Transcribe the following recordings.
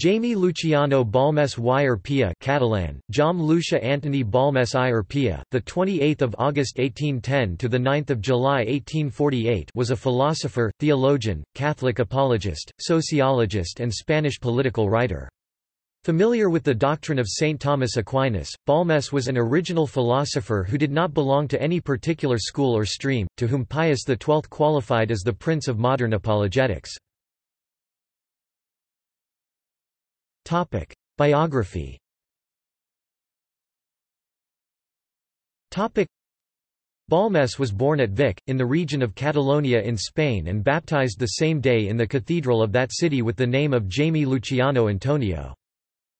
Jaime Luciano Balmes y Urpia Catalan, Jaume Lucia Antoni Balmes i Urpia, the 28th of August 1810 to the 9th of July 1848 was a philosopher, theologian, Catholic apologist, sociologist and Spanish political writer. Familiar with the doctrine of St. Thomas Aquinas, Balmes was an original philosopher who did not belong to any particular school or stream, to whom Pius XII qualified as the prince of modern apologetics. Biography Balmes was born at Vic, in the region of Catalonia in Spain and baptized the same day in the cathedral of that city with the name of Jaime Luciano Antonio.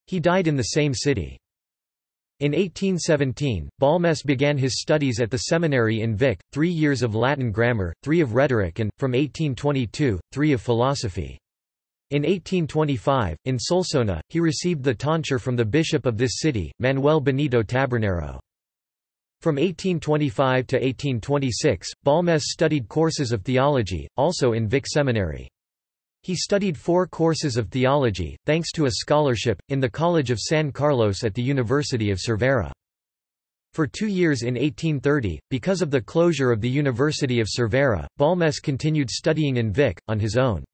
He died in the same city. In 1817, Balmes began his studies at the seminary in Vic, three years of Latin grammar, three of rhetoric and, from 1822, three of philosophy. In 1825, in Solsona, he received the tonsure from the bishop of this city, Manuel Benito Tabernero. From 1825 to 1826, Balmes studied courses of theology, also in Vic Seminary. He studied four courses of theology, thanks to a scholarship, in the College of San Carlos at the University of Cervera. For two years in 1830, because of the closure of the University of Cervera, Balmes continued studying in Vic, on his own.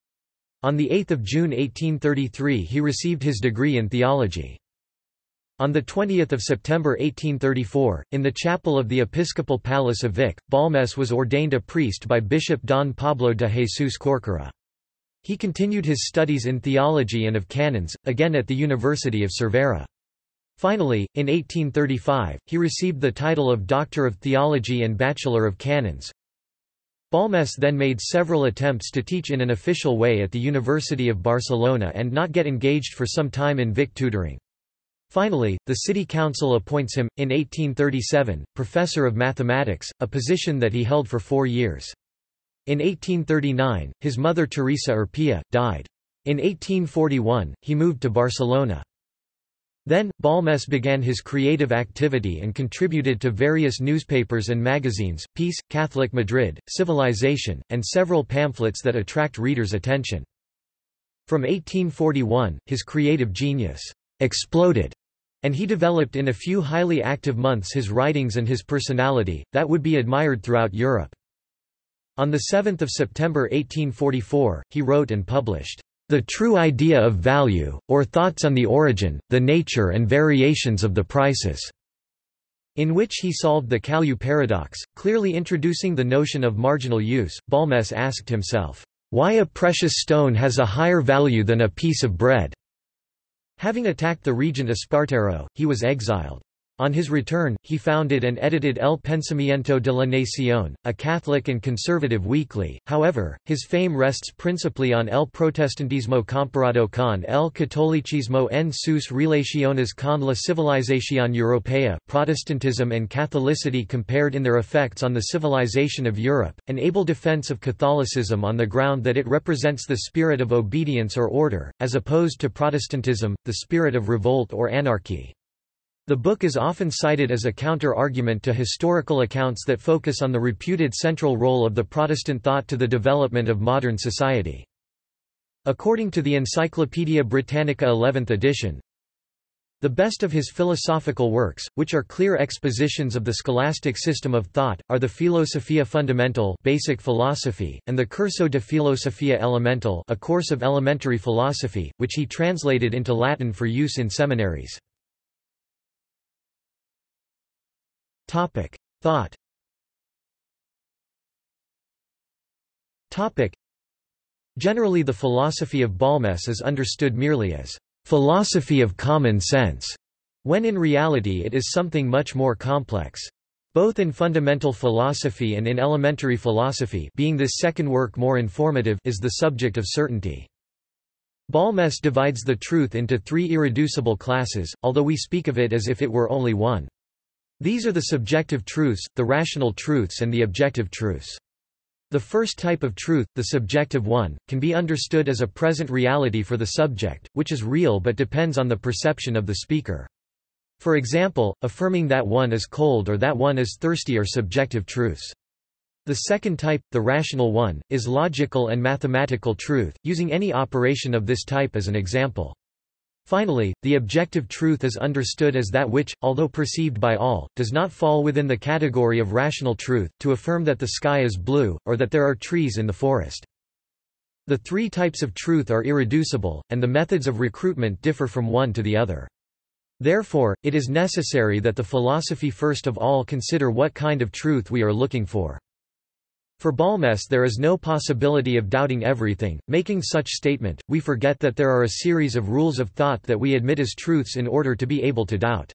On 8 June 1833 he received his degree in theology. On 20 September 1834, in the chapel of the Episcopal Palace of Vic, Balmes was ordained a priest by Bishop Don Pablo de Jesus Corcuera. He continued his studies in theology and of canons, again at the University of Cervera. Finally, in 1835, he received the title of Doctor of Theology and Bachelor of Canons. Balmes then made several attempts to teach in an official way at the University of Barcelona and not get engaged for some time in Vic tutoring. Finally, the city council appoints him, in 1837, professor of mathematics, a position that he held for four years. In 1839, his mother Teresa Urpia, died. In 1841, he moved to Barcelona. Then, Balmes began his creative activity and contributed to various newspapers and magazines, Peace, Catholic Madrid, Civilization, and several pamphlets that attract readers' attention. From 1841, his creative genius exploded, and he developed in a few highly active months his writings and his personality, that would be admired throughout Europe. On 7 September 1844, he wrote and published the True Idea of Value, or Thoughts on the Origin, the Nature and Variations of the Prices", in which he solved the Cailloux paradox, clearly introducing the notion of marginal use. Balmes asked himself, why a precious stone has a higher value than a piece of bread. Having attacked the regent Espartero, he was exiled. On his return, he founded and edited El Pensamiento de la Nación, a Catholic and conservative weekly. However, his fame rests principally on El Protestantismo comparado con el catolicismo en sus relaciones con la civilización europea, Protestantism and Catholicity compared in their effects on the civilization of Europe, an able defense of Catholicism on the ground that it represents the spirit of obedience or order, as opposed to Protestantism, the spirit of revolt or anarchy. The book is often cited as a counter-argument to historical accounts that focus on the reputed central role of the Protestant thought to the development of modern society. According to the Encyclopaedia Britannica 11th edition, the best of his philosophical works, which are clear expositions of the scholastic system of thought, are the Filosofía Fundamental basic philosophy, and the Curso de Filosofía Elemental a course of elementary philosophy, which he translated into Latin for use in seminaries. Topic: Thought. Topic: Generally the philosophy of Balmes is understood merely as philosophy of common sense, when in reality it is something much more complex. Both in fundamental philosophy and in elementary philosophy being this second work more informative is the subject of certainty. Balmes divides the truth into three irreducible classes, although we speak of it as if it were only one. These are the subjective truths, the rational truths and the objective truths. The first type of truth, the subjective one, can be understood as a present reality for the subject, which is real but depends on the perception of the speaker. For example, affirming that one is cold or that one is thirsty are subjective truths. The second type, the rational one, is logical and mathematical truth, using any operation of this type as an example. Finally, the objective truth is understood as that which, although perceived by all, does not fall within the category of rational truth, to affirm that the sky is blue, or that there are trees in the forest. The three types of truth are irreducible, and the methods of recruitment differ from one to the other. Therefore, it is necessary that the philosophy first of all consider what kind of truth we are looking for. For Balmes there is no possibility of doubting everything, making such statement, we forget that there are a series of rules of thought that we admit as truths in order to be able to doubt.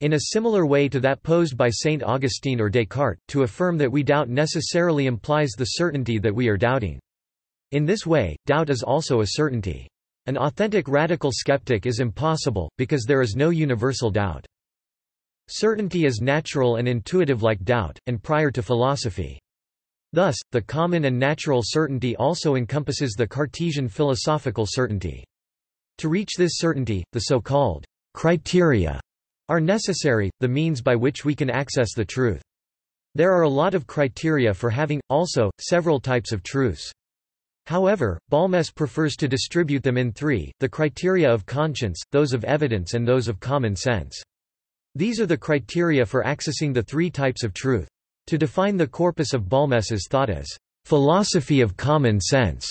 In a similar way to that posed by Saint Augustine or Descartes, to affirm that we doubt necessarily implies the certainty that we are doubting. In this way, doubt is also a certainty. An authentic radical skeptic is impossible, because there is no universal doubt. Certainty is natural and intuitive like doubt, and prior to philosophy. Thus, the common and natural certainty also encompasses the Cartesian philosophical certainty. To reach this certainty, the so-called criteria are necessary, the means by which we can access the truth. There are a lot of criteria for having, also, several types of truths. However, Balmes prefers to distribute them in three, the criteria of conscience, those of evidence and those of common sense. These are the criteria for accessing the three types of truth. To define the corpus of Balmes's thought as philosophy of common sense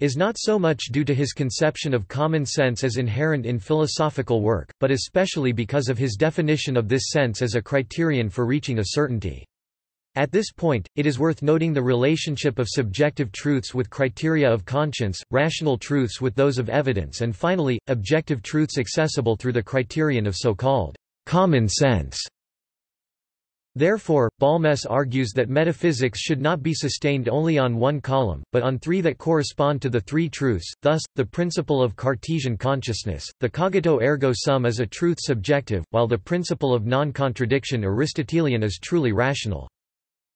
is not so much due to his conception of common sense as inherent in philosophical work, but especially because of his definition of this sense as a criterion for reaching a certainty. At this point, it is worth noting the relationship of subjective truths with criteria of conscience, rational truths with those of evidence and finally, objective truths accessible through the criterion of so-called common sense. Therefore, Balmes argues that metaphysics should not be sustained only on one column, but on three that correspond to the three truths, thus, the principle of Cartesian consciousness, the cogito ergo sum is a truth subjective, while the principle of non-contradiction Aristotelian is truly rational.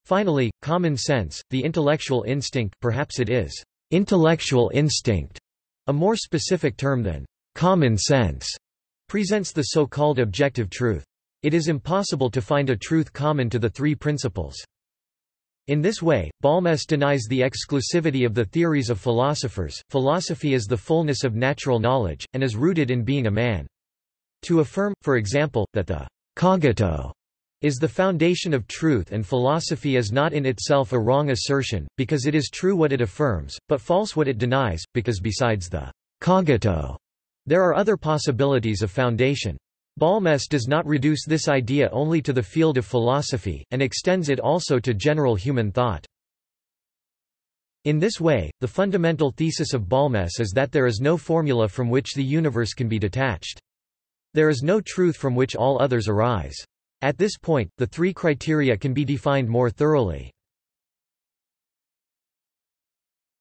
Finally, common sense, the intellectual instinct perhaps it is intellectual instinct, a more specific term than common sense, presents the so-called objective truth. It is impossible to find a truth common to the three principles. In this way, Balmes denies the exclusivity of the theories of philosophers. Philosophy is the fullness of natural knowledge, and is rooted in being a man. To affirm, for example, that the cogito is the foundation of truth and philosophy is not in itself a wrong assertion, because it is true what it affirms, but false what it denies, because besides the cogito, there are other possibilities of foundation. Balmes does not reduce this idea only to the field of philosophy, and extends it also to general human thought. In this way, the fundamental thesis of Balmes is that there is no formula from which the universe can be detached. There is no truth from which all others arise. At this point, the three criteria can be defined more thoroughly.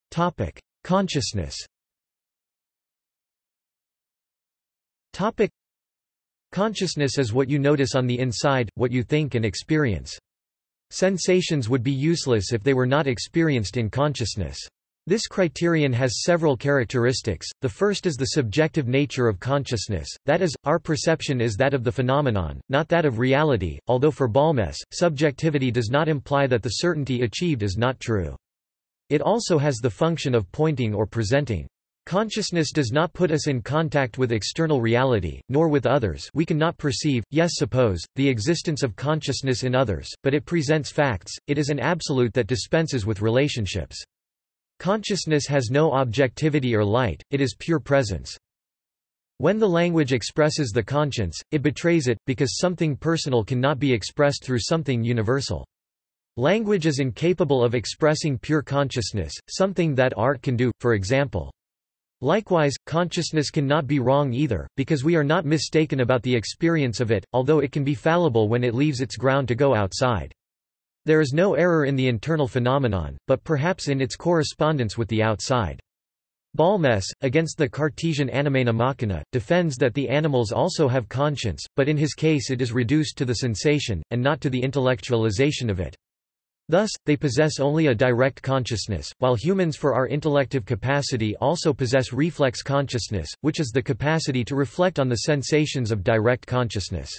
Topic: Consciousness Consciousness is what you notice on the inside, what you think and experience. Sensations would be useless if they were not experienced in consciousness. This criterion has several characteristics. The first is the subjective nature of consciousness, that is, our perception is that of the phenomenon, not that of reality, although for Balmes, subjectivity does not imply that the certainty achieved is not true. It also has the function of pointing or presenting. Consciousness does not put us in contact with external reality, nor with others we cannot perceive, yes suppose, the existence of consciousness in others, but it presents facts, it is an absolute that dispenses with relationships. Consciousness has no objectivity or light, it is pure presence. When the language expresses the conscience, it betrays it, because something personal cannot be expressed through something universal. Language is incapable of expressing pure consciousness, something that art can do, for example. Likewise, consciousness can not be wrong either, because we are not mistaken about the experience of it, although it can be fallible when it leaves its ground to go outside. There is no error in the internal phenomenon, but perhaps in its correspondence with the outside. Balmes, against the Cartesian animena machina, defends that the animals also have conscience, but in his case it is reduced to the sensation, and not to the intellectualization of it. Thus, they possess only a direct consciousness, while humans for our intellective capacity also possess reflex consciousness, which is the capacity to reflect on the sensations of direct consciousness.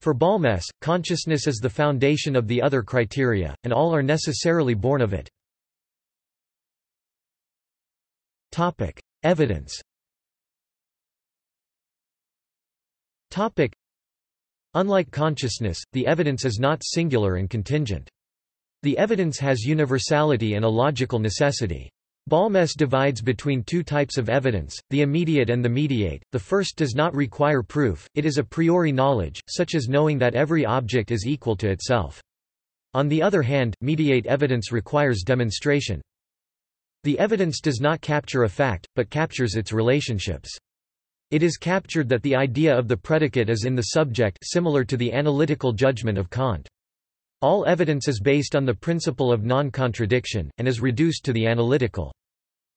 For Balmes, consciousness is the foundation of the other criteria, and all are necessarily born of it. Evidence. Unlike consciousness, the evidence is not singular and contingent. The evidence has universality and a logical necessity. Balmes divides between two types of evidence, the immediate and the mediate. The first does not require proof, it is a priori knowledge, such as knowing that every object is equal to itself. On the other hand, mediate evidence requires demonstration. The evidence does not capture a fact, but captures its relationships. It is captured that the idea of the predicate is in the subject similar to the analytical judgment of Kant. All evidence is based on the principle of non-contradiction, and is reduced to the analytical.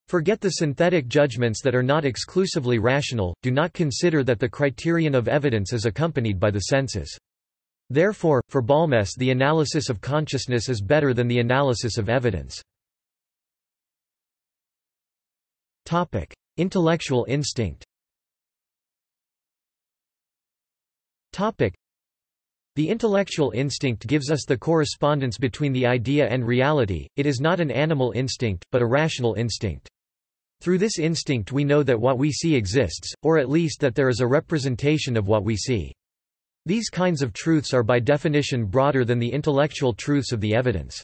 Forget the synthetic judgments that are not exclusively rational, do not consider that the criterion of evidence is accompanied by the senses. Therefore, for Balmes the analysis of consciousness is better than the analysis of evidence. Topic. Intellectual instinct The intellectual instinct gives us the correspondence between the idea and reality, it is not an animal instinct, but a rational instinct. Through this instinct we know that what we see exists, or at least that there is a representation of what we see. These kinds of truths are by definition broader than the intellectual truths of the evidence.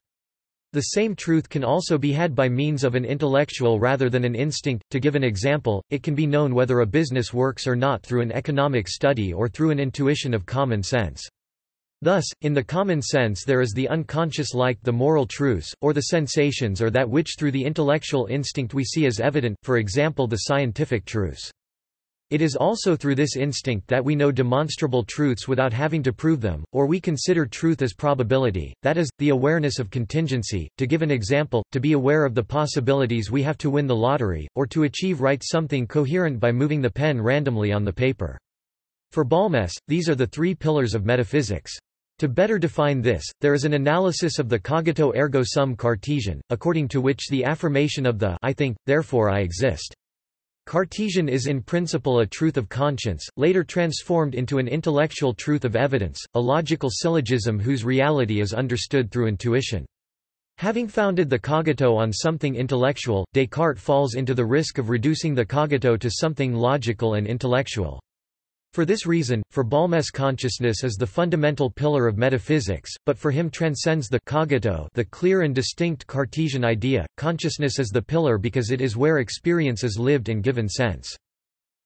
The same truth can also be had by means of an intellectual rather than an instinct. To give an example, it can be known whether a business works or not through an economic study or through an intuition of common sense. Thus, in the common sense there is the unconscious like the moral truths, or the sensations or that which through the intellectual instinct we see as evident, for example the scientific truths. It is also through this instinct that we know demonstrable truths without having to prove them, or we consider truth as probability, that is, the awareness of contingency. To give an example, to be aware of the possibilities we have to win the lottery, or to achieve write something coherent by moving the pen randomly on the paper. For Balmes, these are the three pillars of metaphysics. To better define this, there is an analysis of the cogito ergo sum Cartesian, according to which the affirmation of the I think, therefore I exist Cartesian is in principle a truth of conscience, later transformed into an intellectual truth of evidence, a logical syllogism whose reality is understood through intuition. Having founded the cogito on something intellectual, Descartes falls into the risk of reducing the cogito to something logical and intellectual. For this reason, for Balmes consciousness is the fundamental pillar of metaphysics, but for him transcends the cogito the clear and distinct Cartesian idea. Consciousness is the pillar because it is where experience is lived in given sense.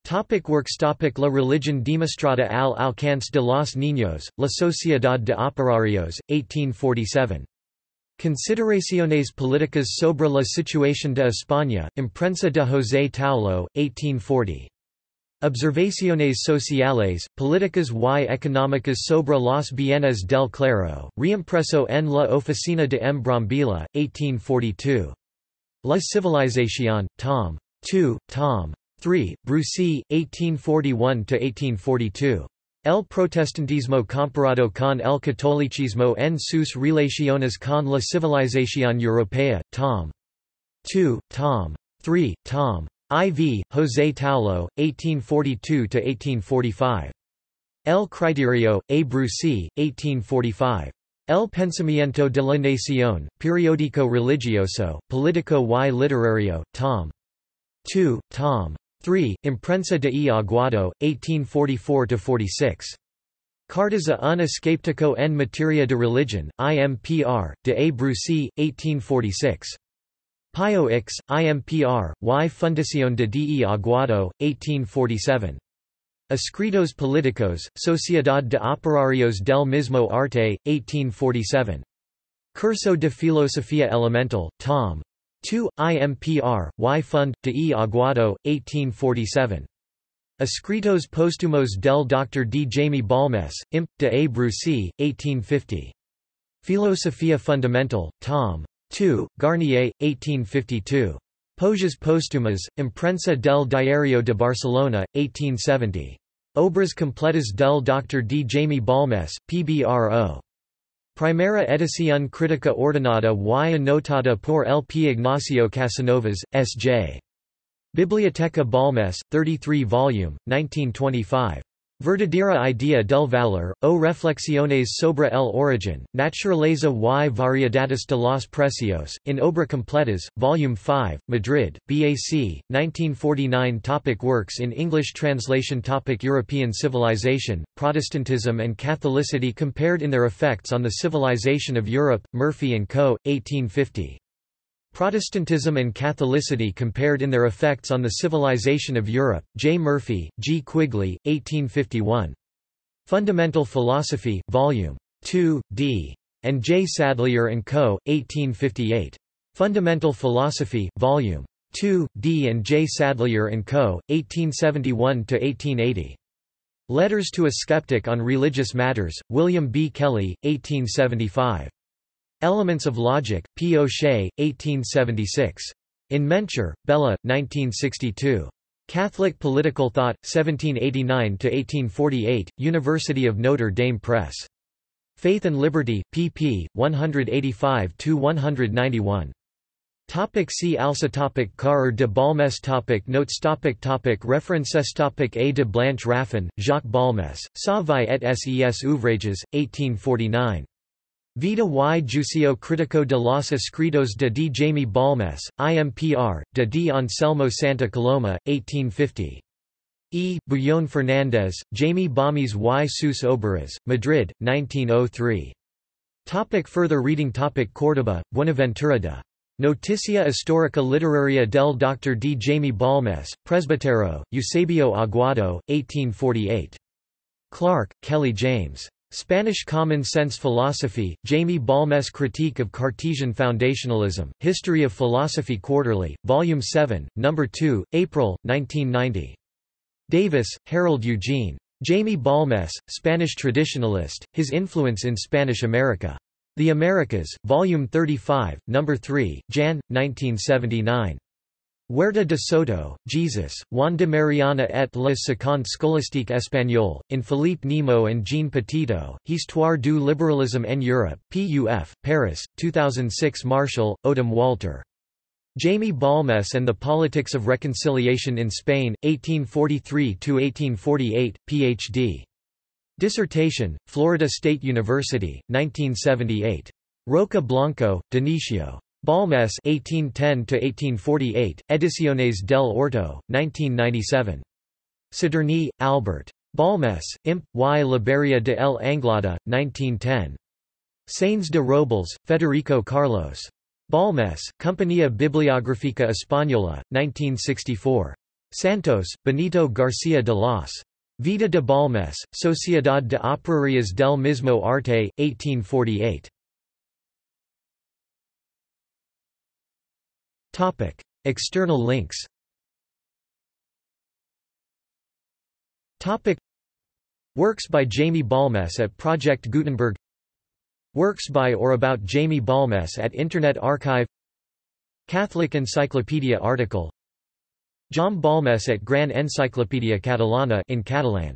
Topic works Topic La religión demostrada al alcance de los niños, La Sociedad de Operarios, 1847. Consideraciones políticas sobre la situación de España, imprensa de José Taulo, 1840. Observaciones sociales, políticas y económicas sobre los bienes del clero, reimpreso en la Oficina de M. Brambilla, 1842. La Civilización, Tom. 2, Tom. 3, Brusi, 1841–1842. El protestantismo comparado con el catolicismo en sus relaciones con la civilización europea, Tom. 2, Tom. 3, Tom. IV, José Taulo, 1842–1845. El Criterio, A. Brusi, 1845. El Pensamiento de la Nación, Periódico Religioso, Político y Literario, Tom. 2, Tom. 3, Imprensa de e Aguado, 1844–46. Cartas a un escéptico en materia de religión, IMPR, de A. Brusi, 1846. Pio X, IMPR, y Fundación de de Aguado, 1847. Escritos Políticos, Sociedad de Operarios del Mismo Arte, 1847. Curso de Filosofía Elemental, Tom. 2, IMPR, y Fund, de e Aguado, 1847. Escritos Póstumos del Dr. D. Jaime Balmes, Imp. de A. Brusi, 1850. Filosofía Fundamental, Tom. 2, Garnier, 1852. Poesias póstumas, Imprensa del Diario de Barcelona, 1870. Obras completas del Dr. D. Jaime Balmes, PBRO. Primera edición crítica ordenada y anotada por el P. Ignacio Casanovas, S.J. Biblioteca Balmes, 33 volume, 1925. Verdadera idea del valor, o reflexiones sobre el origen, naturaleza y variedades de los precios, in obra completas, Volume 5, Madrid, BAC, 1949 Topic Works in English translation Topic European civilization, Protestantism and Catholicity compared in their effects on the civilization of Europe, Murphy & Co., 1850. Protestantism and Catholicity compared in their effects on the civilization of Europe, J. Murphy, G. Quigley, 1851. Fundamental Philosophy, Vol. 2, d. and J. Sadlier & Co., 1858. Fundamental Philosophy, Vol. 2, d. and J. Sadlier & Co., 1871–1880. Letters to a Skeptic on Religious Matters, William B. Kelly, 1875. Elements of Logic, P. O'Shea, 1876. In Menczer, Béla, 1962. Catholic Political Thought, 1789–1848, University of Notre Dame Press. Faith and Liberty, pp. 185–191. Topic see also topic Car de Balmes topic Notes topic topic References topic A de Blanche Raffin, Jacques Balmes, Sa vie et ses ouvrages, 1849. Vida y Juicio Critico de los Escritos de D. Jaime Balmes, IMPR, de D. Anselmo Santa Coloma, 1850. E. Bullón Fernández, Jaime Balmes y sus Obras, Madrid, 1903. Topic further reading topic Córdoba, Buenaventura de. Noticia Histórica Literaria del Dr. D. Jaime Balmes, Presbítero, Eusebio Aguado, 1848. Clark, Kelly James. Spanish Common Sense Philosophy, Jaime Balmes Critique of Cartesian Foundationalism, History of Philosophy Quarterly, Volume 7, No. 2, April, 1990. Davis, Harold Eugene. Jaime Balmes, Spanish Traditionalist, His Influence in Spanish America. The Americas, Volume 35, No. 3, Jan. 1979. Huerta de Soto, Jesus, Juan de Mariana et la seconde scolastique espagnole, in Philippe Nemo and Jean Petitot, Histoire du libéralisme en Europe, PUF, Paris, 2006 Marshall, Odom Walter. Jamie Balmes and the Politics of Reconciliation in Spain, 1843–1848, Ph.D. Dissertation, Florida State University, 1978. Roca Blanco, Dionisio. Balmes 1810–1848, Ediciones del Orto, 1997. Siderny, Albert. Balmes, Imp. y Liberia de el Anglada, 1910. Sainz de Robles, Federico Carlos. Balmes, Compañía Bibliográfica Española, 1964. Santos, Benito García de los. Vida de Balmes, Sociedad de Operarias del Mismo Arte, 1848. Topic: External links. Topic: Works by Jaime Balmes at Project Gutenberg. Works by or about Jaime Balmes at Internet Archive. Catholic Encyclopedia article. Jaume Balmes at Gran Enciclopèdia Catalana in Catalan.